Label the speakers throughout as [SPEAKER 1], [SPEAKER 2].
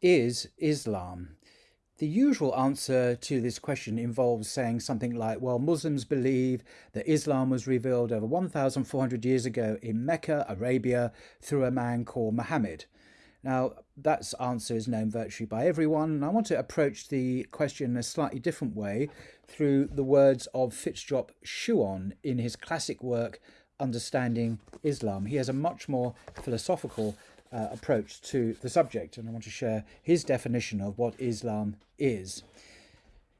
[SPEAKER 1] Is Islam? The usual answer to this question involves saying something like, well, Muslims believe that Islam was revealed over 1,400 years ago in Mecca, Arabia, through a man called Muhammad. Now, that answer is known virtually by everyone, and I want to approach the question in a slightly different way through the words of Frithjof Schuon in his classic work, Understanding Islam. He has a much more philosophical uh, approach to the subject, and I want to share his definition of what Islam is.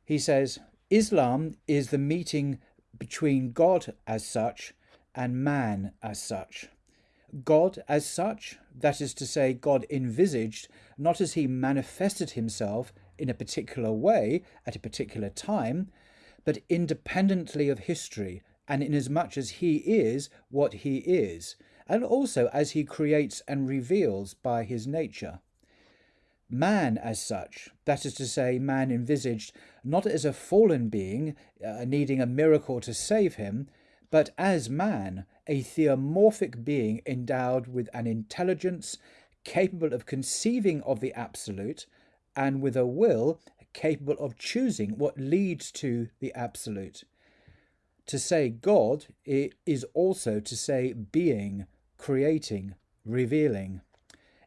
[SPEAKER 1] He says, Islam is the meeting between God as such and man as such. God as such, that is to say, God envisaged, not as he manifested himself in a particular way at a particular time, but independently of history, and inasmuch as he is what he is, and also as he creates and reveals by his nature. Man, as such, that is to say, man envisaged not as a fallen being uh, needing a miracle to save him, but as man, a theomorphic being endowed with an intelligence capable of conceiving of the absolute and with a will capable of choosing what leads to the absolute. To say God is also to say being, creating, revealing.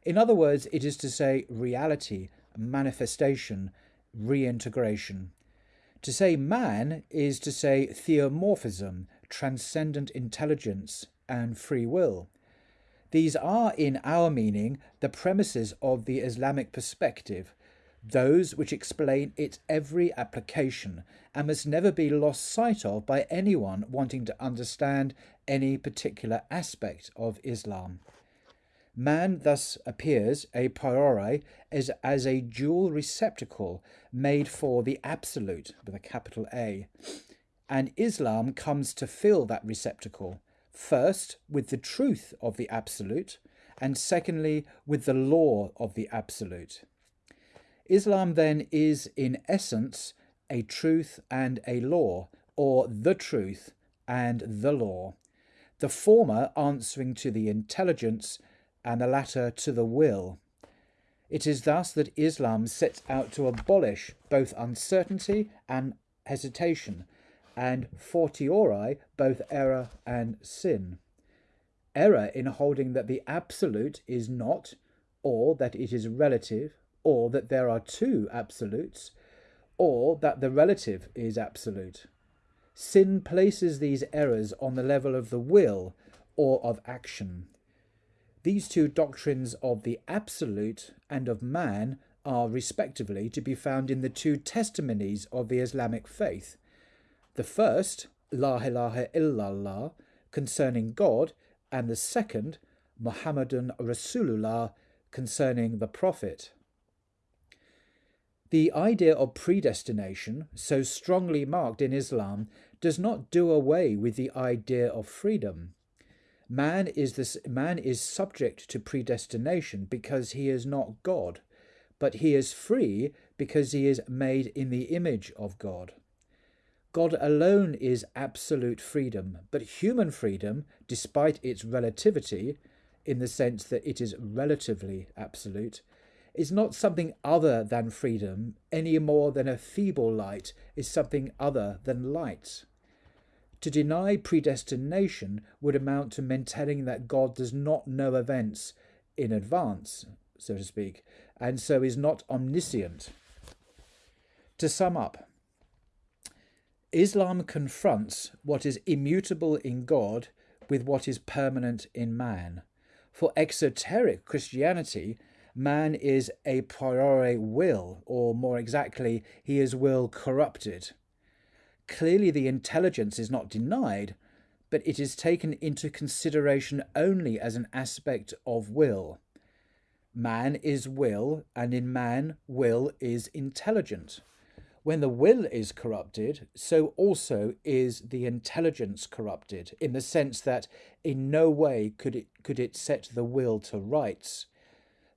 [SPEAKER 1] In other words, it is to say reality, manifestation, reintegration. To say man is to say theomorphism, transcendent intelligence, and free will. These are, in our meaning, the premises of the Islamic perspective, those which explain its every application and must never be lost sight of by anyone wanting to understand any particular aspect of Islam. Man thus appears a priori as, as a dual receptacle made for the absolute with a capital A, and Islam comes to fill that receptacle, first with the truth of the absolute, and secondly with the law of the absolute. Islam then is in essence a truth and a law, or the truth and the law, the former answering to the intelligence and the latter to the will. It is thus that Islam sets out to abolish both uncertainty and hesitation, and fortiori both error and sin. Error in holding that the absolute is not, or that it is relative, or that there are two absolutes, or that the relative is absolute. Sin places these errors on the level of the will or of action. These two doctrines of the absolute and of man are respectively to be found in the two testimonies of the Islamic faith. The first, La ilaha illallah, concerning God, and the second, Muhammadan Rasulullah, concerning the Prophet. The idea of predestination, so strongly marked in Islam, does not do away with the idea of freedom. Man is, this, man is subject to predestination because he is not God, but he is free because he is made in the image of God. God alone is absolute freedom, but human freedom, despite its relativity, in the sense that it is relatively absolute, is not something other than freedom any more than a feeble light is something other than light. To deny predestination would amount to maintaining that God does not know events in advance, so to speak, and so is not omniscient. To sum up, Islam confronts what is immutable in God with what is permanent in man. For exoteric Christianity, man is a priori will, or more exactly, he is will corrupted. Clearly, the intelligence is not denied, but it is taken into consideration only as an aspect of will. Man is will, and in man, will is intelligent. When the will is corrupted, so also is the intelligence corrupted, in the sense that in no way could it, could it set the will to rights.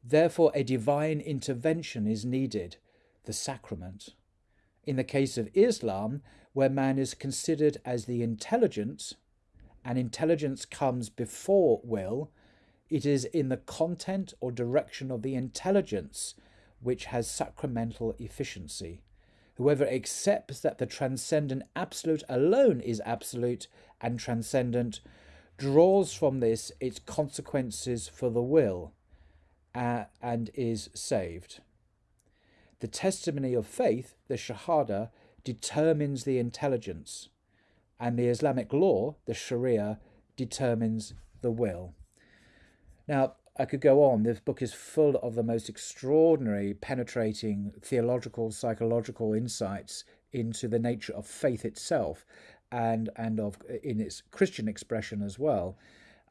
[SPEAKER 1] Therefore, a divine intervention is needed, the sacrament. In the case of Islam, where man is considered as the intelligence, and intelligence comes before will, it is in the content or direction of the intelligence which has sacramental efficiency. Whoever accepts that the transcendent absolute alone is absolute and transcendent draws from this its consequences for the will uh, and is saved. The testimony of faith, the Shahada, determines the intelligence, and the Islamic law, the Sharia, determines the will. Now, I could go on. This book is full of the most extraordinary, penetrating theological, psychological insights into the nature of faith itself and, and of in its Christian expression as well.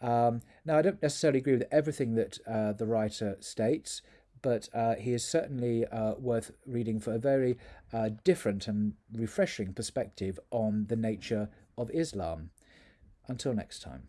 [SPEAKER 1] Um, now, I don't necessarily agree with everything that uh, the writer states, but uh, he is certainly uh, worth reading for a very uh, different and refreshing perspective on the nature of Islam. Until next time.